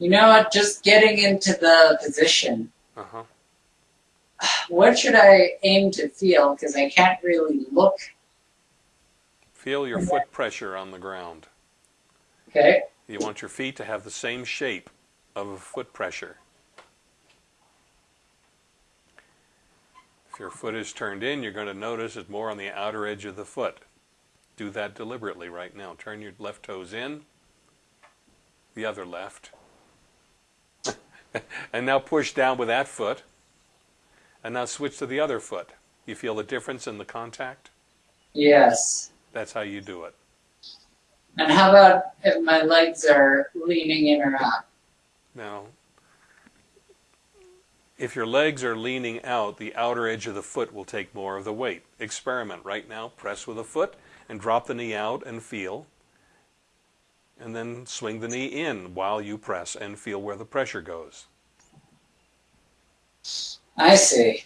You know what? Just getting into the position. Uh-huh. What should I aim to feel? Because I can't really look. Feel your foot pressure on the ground. Okay. You want your feet to have the same shape of foot pressure. If your foot is turned in, you're going to notice it's more on the outer edge of the foot. Do that deliberately right now. Turn your left toes in, the other left. And now push down with that foot. And now switch to the other foot. You feel the difference in the contact? Yes. That's how you do it. And how about if my legs are leaning in or out? Now, if your legs are leaning out, the outer edge of the foot will take more of the weight. Experiment right now. Press with a foot and drop the knee out and feel. And then swing the knee in while you press and feel where the pressure goes. I see.